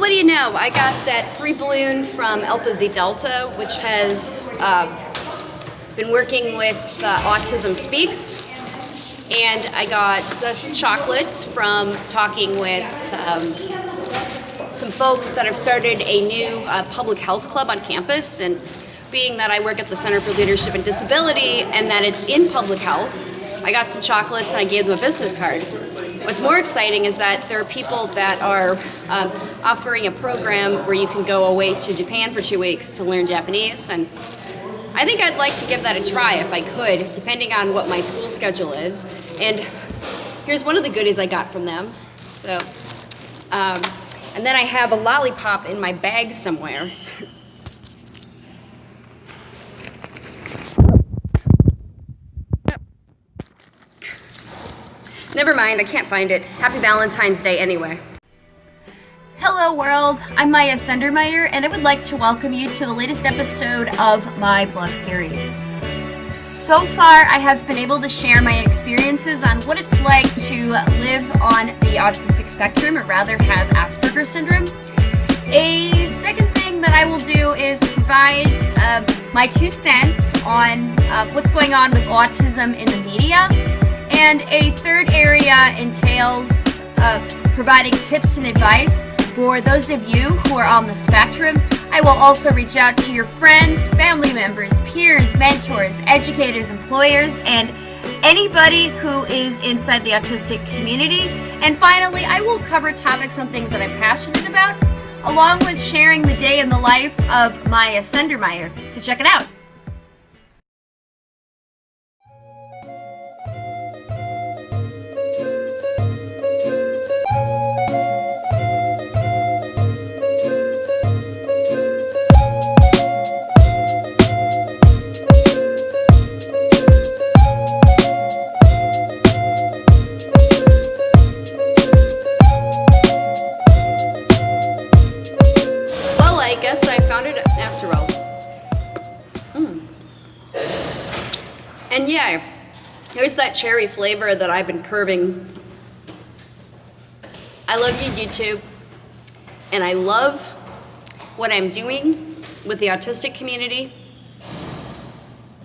what do you know? I got that free balloon from Alpha Xi Delta, which has uh, been working with uh, Autism Speaks. And I got uh, some chocolates from talking with um, some folks that have started a new uh, public health club on campus. And being that I work at the Center for Leadership and Disability and that it's in public health, I got some chocolates and I gave them a business card. What's more exciting is that there are people that are um, offering a program where you can go away to Japan for two weeks to learn Japanese. And I think I'd like to give that a try if I could, depending on what my school schedule is. And here's one of the goodies I got from them. So, um, and then I have a lollipop in my bag somewhere. Never mind, I can't find it. Happy Valentine's Day anyway. Hello world, I'm Maya Sendermeyer and I would like to welcome you to the latest episode of my vlog series. So far, I have been able to share my experiences on what it's like to live on the autistic spectrum, or rather have Asperger's syndrome. A second thing that I will do is provide uh, my two cents on uh, what's going on with autism in the media and a third area entails uh, providing tips and advice for those of you who are on the spectrum. I will also reach out to your friends, family members, peers, mentors, educators, employers, and anybody who is inside the autistic community. And finally, I will cover topics on things that I'm passionate about, along with sharing the day in the life of Maya Sendermeyer. So check it out. Here's that cherry flavor that I've been curving. I love you, YouTube. And I love what I'm doing with the autistic community.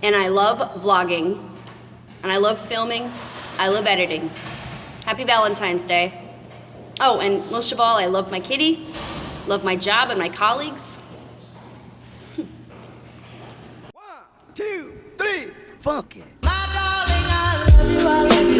And I love vlogging. And I love filming. I love editing. Happy Valentine's Day. Oh, and most of all, I love my kitty, love my job and my colleagues. One, two, three funky.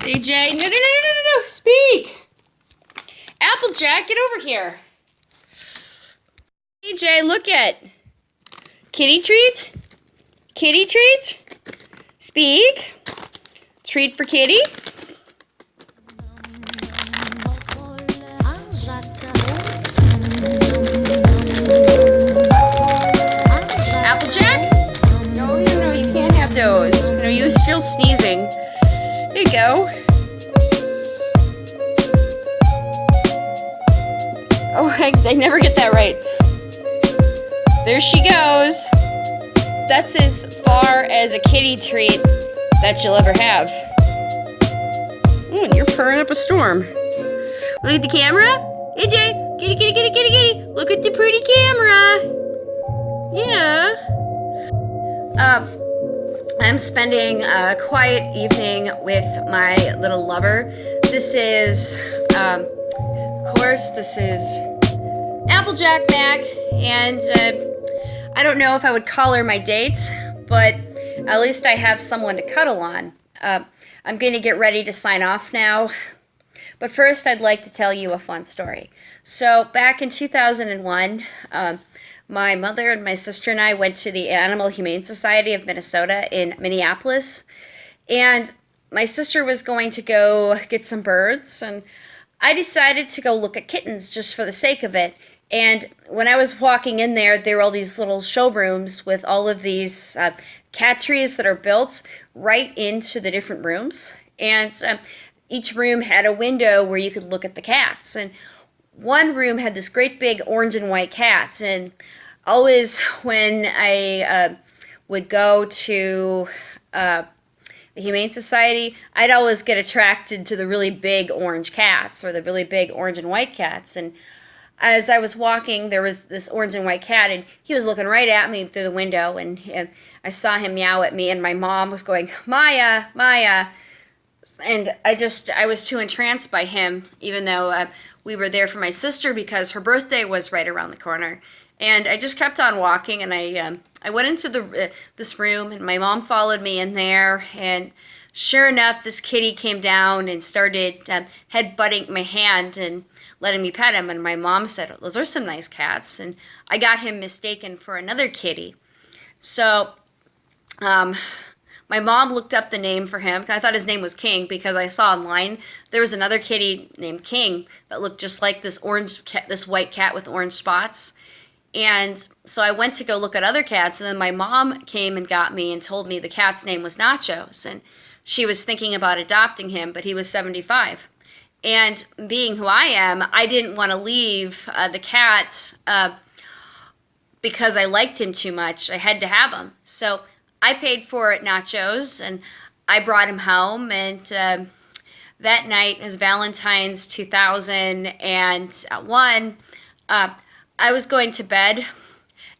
DJ. No, no, no, no, no, no, speak. Applejack, get over here. DJ, look at. Kitty treat? Kitty treat? Speak. Treat for kitty? Kitty treat that you'll ever have. Oh, and you're purring up a storm. Look at the camera. AJ, kitty, kitty, kitty, kitty, kitty. Look at the pretty camera. Yeah. uh, I'm spending a quiet evening with my little lover. This is, um, of course, this is Applejack Mac, and uh, I don't know if I would call her my date, but at least I have someone to cuddle on. Uh, I'm going to get ready to sign off now, but first I'd like to tell you a fun story. So back in 2001, um, my mother and my sister and I went to the Animal Humane Society of Minnesota in Minneapolis, and my sister was going to go get some birds, and I decided to go look at kittens just for the sake of it. And when I was walking in there, there were all these little showrooms with all of these uh, cat trees that are built right into the different rooms. And um, each room had a window where you could look at the cats. And one room had this great big orange and white cat. And always when I uh, would go to uh, the Humane Society, I'd always get attracted to the really big orange cats or the really big orange and white cats. And as I was walking, there was this orange and white cat, and he was looking right at me through the window, and, and I saw him meow at me, and my mom was going, Maya, Maya. And I just, I was too entranced by him, even though uh, we were there for my sister because her birthday was right around the corner. And I just kept on walking, and I, um, I went into the uh, this room, and my mom followed me in there, and sure enough, this kitty came down and started um, head-butting my hand, and letting me pet him. And my mom said, those are some nice cats. And I got him mistaken for another kitty. So um, my mom looked up the name for him. I thought his name was King because I saw online there was another kitty named King that looked just like this orange cat, this white cat with orange spots. And so I went to go look at other cats, and then my mom came and got me and told me the cat's name was Nachos, and she was thinking about adopting him, but he was 75. And being who I am, I didn't want to leave uh, the cat uh, because I liked him too much. I had to have him. So I paid for it nachos and I brought him home. And uh, that night was Valentine's 2001. Uh, I was going to bed.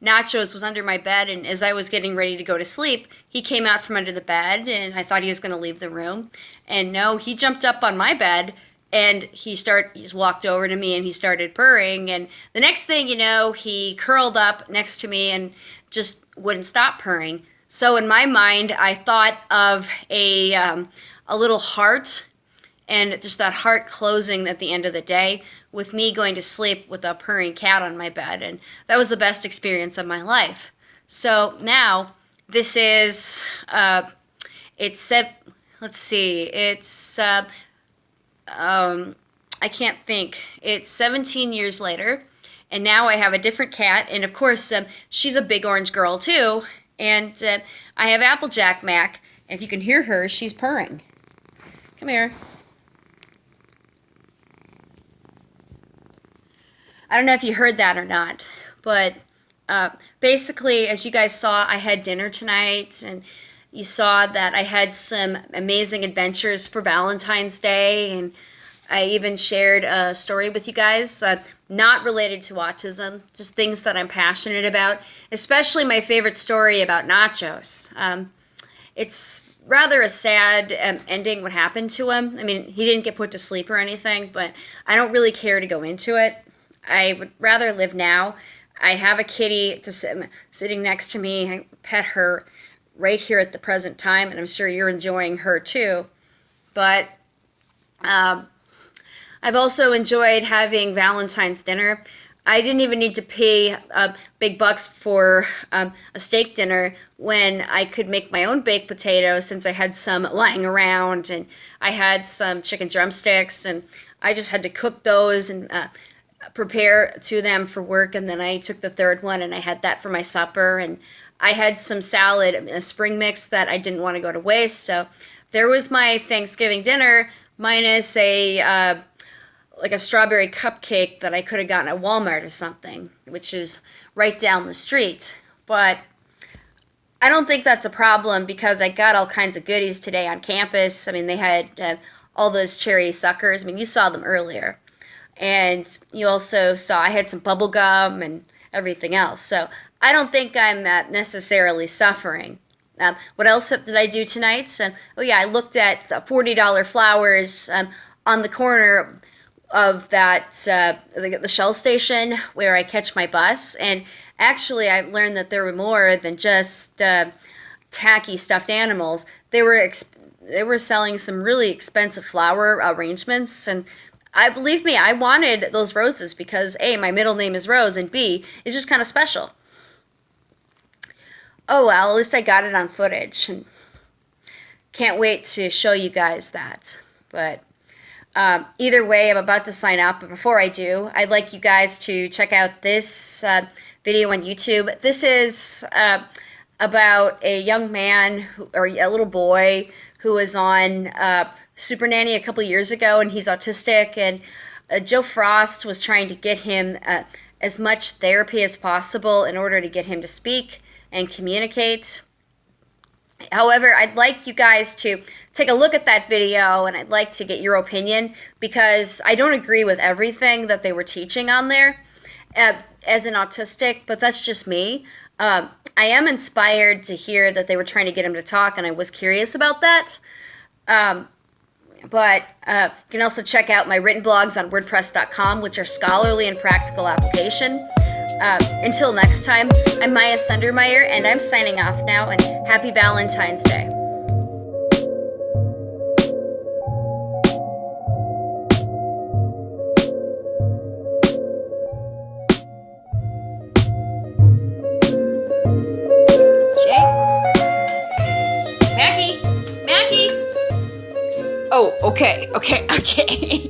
Nachos was under my bed, and as I was getting ready to go to sleep, he came out from under the bed, and I thought he was going to leave the room. And no, he jumped up on my bed and he start he walked over to me and he started purring and the next thing you know he curled up next to me and just wouldn't stop purring so in my mind i thought of a um, a little heart and just that heart closing at the end of the day with me going to sleep with a purring cat on my bed. And that was the best experience of my life. So now this is uh, it's let's see it's uh, um, I can't think. It's 17 years later, and now I have a different cat, and of course, um, she's a big orange girl too, and uh, I have Applejack Mac. If you can hear her, she's purring. Come here. I don't know if you heard that or not, but uh, basically, as you guys saw, I had dinner tonight, and you saw that I had some amazing adventures for Valentine's Day, and I even shared a story with you guys, uh, not related to autism, just things that I'm passionate about, especially my favorite story about nachos. Um, it's rather a sad um, ending what happened to him. I mean, he didn't get put to sleep or anything, but I don't really care to go into it. I would rather live now. I have a kitty sit, sitting next to me. I pet her right here at the present time, and I'm sure you're enjoying her too. But um, I've also enjoyed having Valentine's dinner. I didn't even need to pay uh, big bucks for um, a steak dinner when I could make my own baked potato since I had some lying around and I had some chicken drumsticks and I just had to cook those and uh, prepare to them for work and then I took the third one and I had that for my supper and I had some salad, a spring mix that I didn't want to go to waste. So there was my Thanksgiving dinner minus a uh, like a strawberry cupcake that I could have gotten at Walmart or something, which is right down the street. But I don't think that's a problem because I got all kinds of goodies today on campus. I mean, they had uh, all those cherry suckers. I mean, you saw them earlier. And you also saw I had some bubble gum and everything else. So I don't think I'm uh, necessarily suffering. Um, what else did I do tonight? Um, oh yeah, I looked at uh, forty dollar flowers um, on the corner of that uh, the, the Shell station where I catch my bus, and actually I learned that there were more than just uh, tacky stuffed animals. They were they were selling some really expensive flower arrangements, and I believe me, I wanted those roses because a my middle name is Rose, and b it's just kind of special. Oh well, at least I got it on footage. Can't wait to show you guys that. But um, either way, I'm about to sign up. But before I do, I'd like you guys to check out this uh, video on YouTube. This is uh, about a young man who, or a little boy who was on uh, Super Nanny a couple years ago, and he's autistic. And uh, Jo Frost was trying to get him uh, as much therapy as possible in order to get him to speak and communicate. However, I'd like you guys to take a look at that video and I'd like to get your opinion because I don't agree with everything that they were teaching on there uh, as an autistic, but that's just me. Um, I am inspired to hear that they were trying to get him to talk, and I was curious about that. Um, but uh, you can also check out my written blogs on WordPress.com, which are scholarly and practical application. Uh, until next time, I'm Maya Sundermeyer, and I'm signing off now, and happy Valentine's Day. Oh, okay, okay, okay.